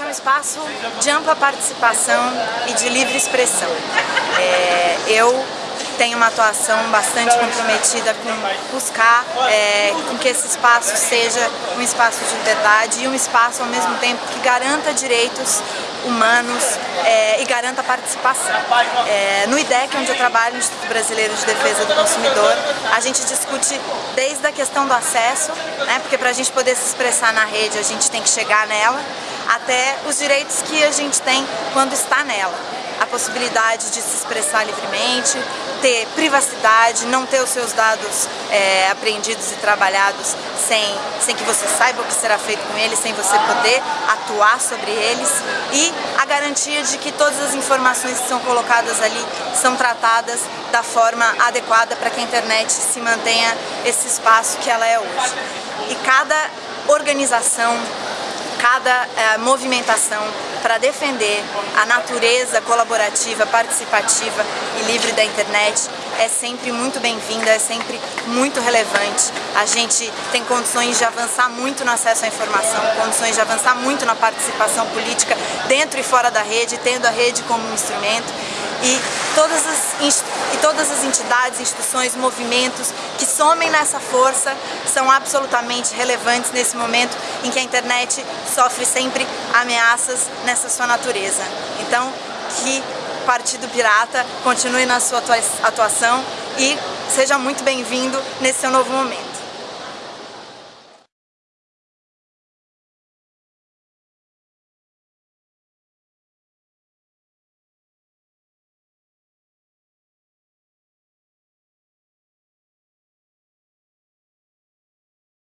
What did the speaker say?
é um espaço de ampla participação e de livre expressão. É, eu tenho uma atuação bastante comprometida com buscar é, com que esse espaço seja um espaço de liberdade e um espaço ao mesmo tempo que garanta direitos humanos é, e garanta participação. É, no IDEC, onde eu trabalho, no Instituto Brasileiro de Defesa do Consumidor, a gente discute desde a questão do acesso, né, porque para a gente poder se expressar na rede a gente tem que chegar nela, até os direitos que a gente tem quando está nela a possibilidade de se expressar livremente, ter privacidade, não ter os seus dados é, apreendidos e trabalhados sem, sem que você saiba o que será feito com eles, sem você poder atuar sobre eles e a garantia de que todas as informações que são colocadas ali são tratadas da forma adequada para que a internet se mantenha esse espaço que ela é hoje. E cada organização, cada é, movimentação para defender a natureza colaborativa, participativa e livre da internet é sempre muito bem-vinda, é sempre muito relevante. A gente tem condições de avançar muito no acesso à informação, condições de avançar muito na participação política dentro e fora da rede, tendo a rede como um instrumento e todas as, todas as entidades, instituições, movimentos que somem nessa força são absolutamente relevantes nesse momento em que a internet sofre sempre ameaças nessa sua natureza. Então, que o Partido Pirata continue na sua atuação e seja muito bem-vindo nesse seu novo momento.